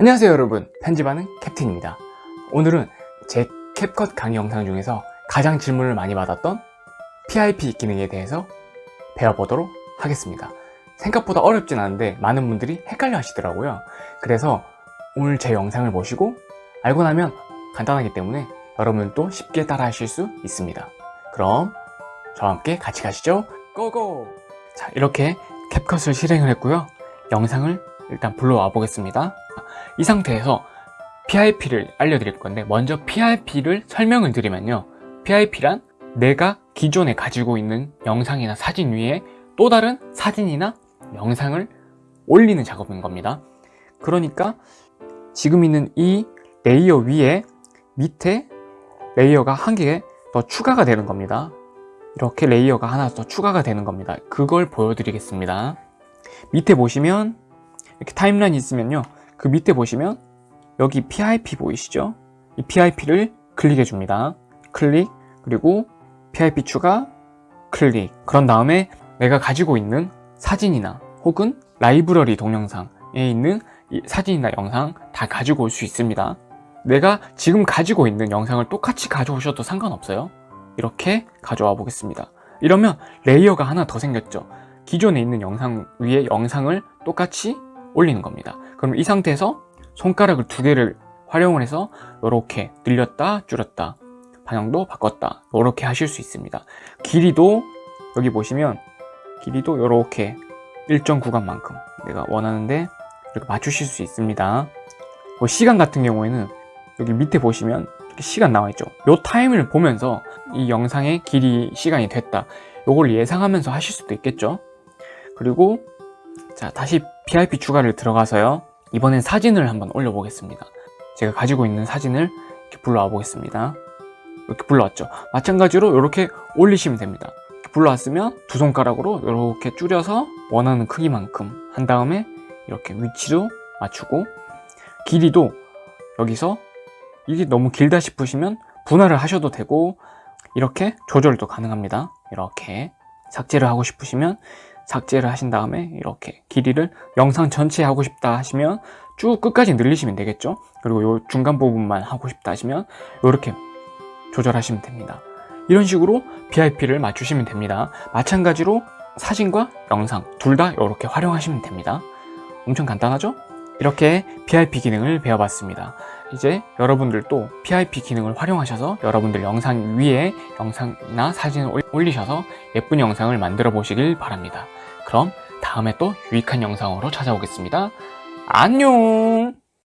안녕하세요 여러분. 편집하는 캡틴입니다. 오늘은 제 캡컷 강의 영상 중에서 가장 질문을 많이 받았던 PIP 기능에 대해서 배워보도록 하겠습니다. 생각보다 어렵진 않은데 많은 분들이 헷갈려 하시더라고요. 그래서 오늘 제 영상을 보시고 알고 나면 간단하기 때문에 여러분도 쉽게 따라 하실 수 있습니다. 그럼 저와 함께 같이 가시죠. 고고! 자 이렇게 캡컷을 실행을 했고요. 영상을 일단 불러와 보겠습니다 이 상태에서 PIP를 알려드릴 건데 먼저 PIP를 설명을 드리면요. PIP란 내가 기존에 가지고 있는 영상이나 사진 위에 또 다른 사진이나 영상을 올리는 작업인 겁니다. 그러니까 지금 있는 이 layer 위에 밑에 layer가 한 개 더 추가가 되는 겁니다. 이렇게 layer가 하나 더 추가가 되는 겁니다. 그걸 보여드리겠습니다. 밑에 보시면 이렇게 timeline이 있으면요 그 밑에 보시면 여기 PIP 보이시죠? 이 PIP를 클릭해 줍니다. 클릭 그리고 PIP 추가 클릭. 그런 다음에 내가 가지고 있는 사진이나 혹은 라이브러리 동영상에 있는 사진이나 영상 다 가지고 올 수 있습니다. 내가 지금 가지고 있는 영상을 똑같이 가져오셔도 상관없어요. 이렇게 가져와 보겠습니다. 이러면 레이어가 하나 더 생겼죠. 기존에 있는 영상 위에 영상을 똑같이 올리는 겁니다. 그럼 이 상태에서 손가락을 두 개를 활용을 해서 이렇게 늘렸다 줄였다 방향도 바꿨다 이렇게 하실 수 있습니다. 길이도 여기 보시면 길이도 이렇게 일정 구간만큼 내가 원하는데 이렇게 맞추실 수 있습니다. 뭐 시간 같은 경우에는 여기 밑에 보시면 이렇게 시간 나와 있죠. 이 타임을 보면서 이 영상의 길이 시간이 됐다. 요걸 예상하면서 하실 수도 있겠죠. 그리고 자 다시 PIP 추가를 들어가서요. 이번엔 사진을 한번 올려 보겠습니다. 제가 가지고 있는 사진을 이렇게 불러와 보겠습니다. 이렇게 불러왔죠? 마찬가지로 이렇게 올리시면 됩니다. 불러왔으면 두 손가락으로 이렇게 줄여서 원하는 크기만큼 한 다음에 이렇게 위치도 맞추고 길이도 여기서 이게 너무 길다 싶으시면 분할을 하셔도 되고 이렇게 조절도 가능합니다. 이렇게 삭제를 하고 싶으시면 삭제를 하신 다음에 이렇게 길이를 영상 전체 하고 싶다 하시면 쭉 끝까지 늘리시면 되겠죠? 그리고 요 중간 부분만 하고 싶다 하시면 이렇게 조절하시면 됩니다. 이런 식으로 BIP를 맞추시면 됩니다. 마찬가지로 사진과 영상 둘 다 이렇게 활용하시면 됩니다. 엄청 간단하죠? 이렇게 PIP 기능을 배워봤습니다. 이제 여러분들도 PIP 기능을 활용하셔서 여러분들 영상 위에 영상이나 사진을 올리셔서 예쁜 영상을 만들어 보시길 바랍니다 그럼 다음에 또 유익한 영상으로 찾아오겠습니다. 안녕